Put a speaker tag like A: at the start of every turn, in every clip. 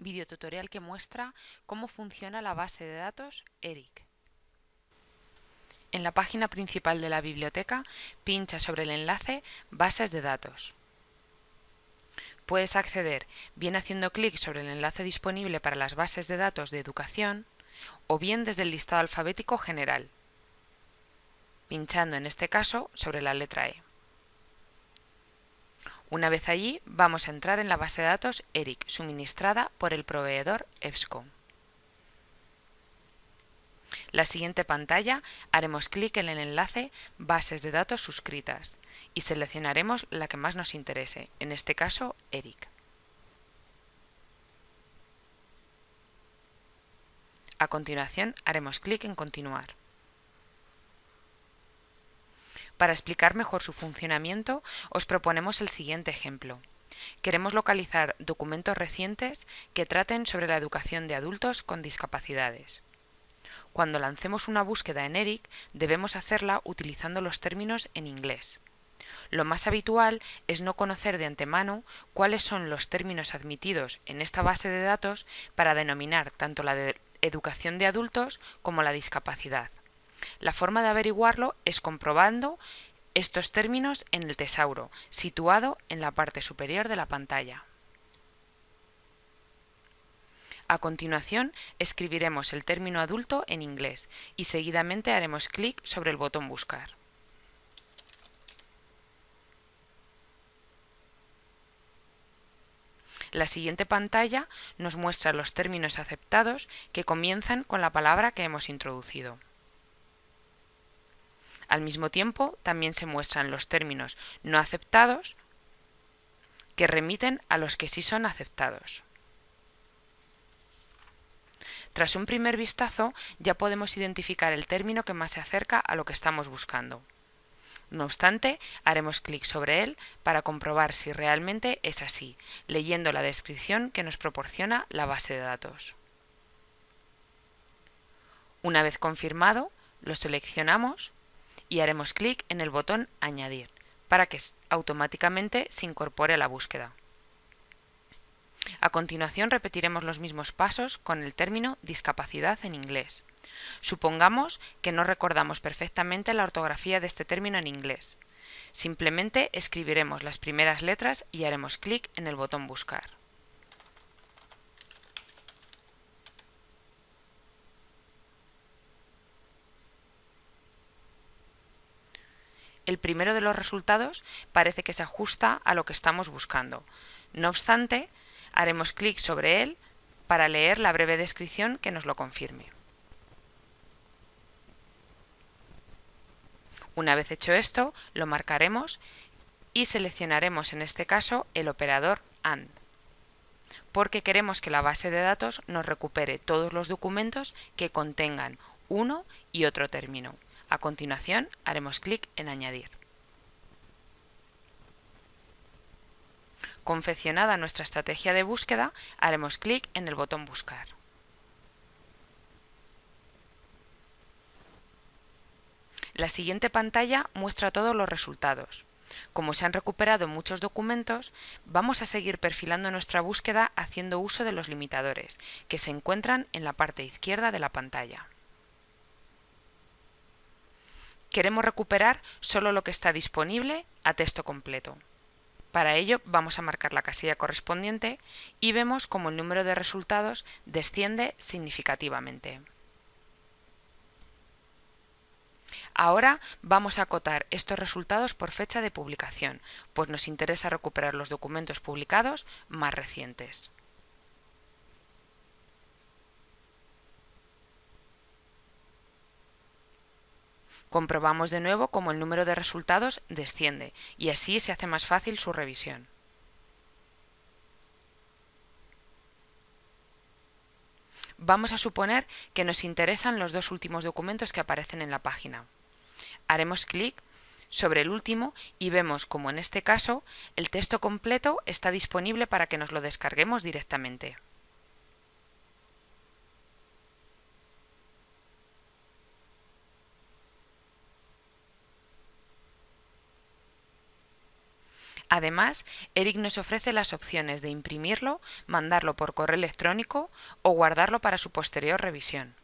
A: videotutorial que muestra cómo funciona la base de datos ERIC. En la página principal de la biblioteca, pincha sobre el enlace Bases de datos. Puedes acceder bien haciendo clic sobre el enlace disponible para las bases de datos de educación o bien desde el listado alfabético general, pinchando en este caso sobre la letra E. Una vez allí, vamos a entrar en la base de datos ERIC, suministrada por el proveedor EBSCO. La siguiente pantalla haremos clic en el enlace Bases de datos suscritas y seleccionaremos la que más nos interese, en este caso ERIC. A continuación haremos clic en Continuar. Para explicar mejor su funcionamiento, os proponemos el siguiente ejemplo. Queremos localizar documentos recientes que traten sobre la educación de adultos con discapacidades. Cuando lancemos una búsqueda en ERIC, debemos hacerla utilizando los términos en inglés. Lo más habitual es no conocer de antemano cuáles son los términos admitidos en esta base de datos para denominar tanto la educación de adultos como la discapacidad. La forma de averiguarlo es comprobando estos términos en el tesauro, situado en la parte superior de la pantalla. A continuación, escribiremos el término adulto en inglés y seguidamente haremos clic sobre el botón Buscar. La siguiente pantalla nos muestra los términos aceptados que comienzan con la palabra que hemos introducido. Al mismo tiempo, también se muestran los términos no aceptados que remiten a los que sí son aceptados. Tras un primer vistazo, ya podemos identificar el término que más se acerca a lo que estamos buscando. No obstante, haremos clic sobre él para comprobar si realmente es así, leyendo la descripción que nos proporciona la base de datos. Una vez confirmado, lo seleccionamos y haremos clic en el botón Añadir para que automáticamente se incorpore a la búsqueda. A continuación repetiremos los mismos pasos con el término discapacidad en inglés. Supongamos que no recordamos perfectamente la ortografía de este término en inglés. Simplemente escribiremos las primeras letras y haremos clic en el botón Buscar. El primero de los resultados parece que se ajusta a lo que estamos buscando. No obstante, haremos clic sobre él para leer la breve descripción que nos lo confirme. Una vez hecho esto, lo marcaremos y seleccionaremos en este caso el operador AND, porque queremos que la base de datos nos recupere todos los documentos que contengan uno y otro término. A continuación haremos clic en Añadir. Confeccionada nuestra estrategia de búsqueda, haremos clic en el botón Buscar. La siguiente pantalla muestra todos los resultados. Como se han recuperado muchos documentos, vamos a seguir perfilando nuestra búsqueda haciendo uso de los limitadores, que se encuentran en la parte izquierda de la pantalla. Queremos recuperar solo lo que está disponible a texto completo. Para ello vamos a marcar la casilla correspondiente y vemos como el número de resultados desciende significativamente. Ahora vamos a acotar estos resultados por fecha de publicación, pues nos interesa recuperar los documentos publicados más recientes. Comprobamos de nuevo cómo el número de resultados desciende y así se hace más fácil su revisión. Vamos a suponer que nos interesan los dos últimos documentos que aparecen en la página. Haremos clic sobre el último y vemos como en este caso el texto completo está disponible para que nos lo descarguemos directamente. Además, Eric nos ofrece las opciones de imprimirlo, mandarlo por correo electrónico o guardarlo para su posterior revisión.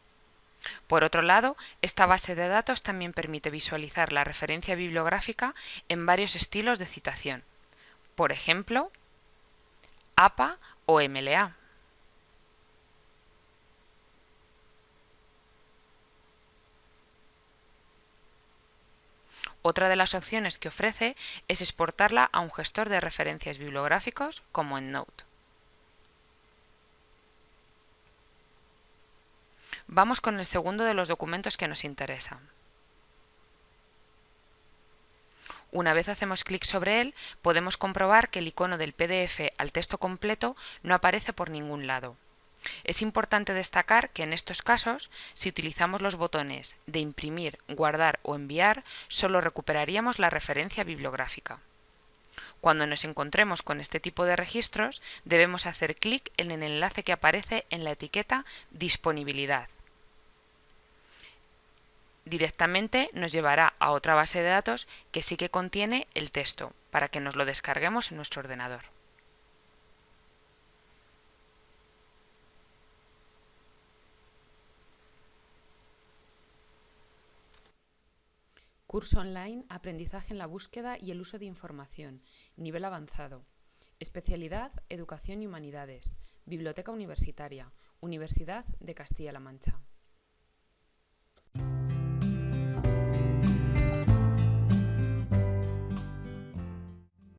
A: Por otro lado, esta base de datos también permite visualizar la referencia bibliográfica en varios estilos de citación, por ejemplo, APA o MLA. Otra de las opciones que ofrece es exportarla a un gestor de referencias bibliográficos como EndNote. Vamos con el segundo de los documentos que nos interesa. Una vez hacemos clic sobre él, podemos comprobar que el icono del PDF al texto completo no aparece por ningún lado. Es importante destacar que en estos casos, si utilizamos los botones de imprimir, guardar o enviar, solo recuperaríamos la referencia bibliográfica. Cuando nos encontremos con este tipo de registros, debemos hacer clic en el enlace que aparece en la etiqueta Disponibilidad directamente nos llevará a otra base de datos que sí que contiene el texto para que nos lo descarguemos en nuestro ordenador. Curso online Aprendizaje en la búsqueda y el uso de información. Nivel avanzado. Especialidad Educación y Humanidades. Biblioteca Universitaria. Universidad de Castilla-La Mancha.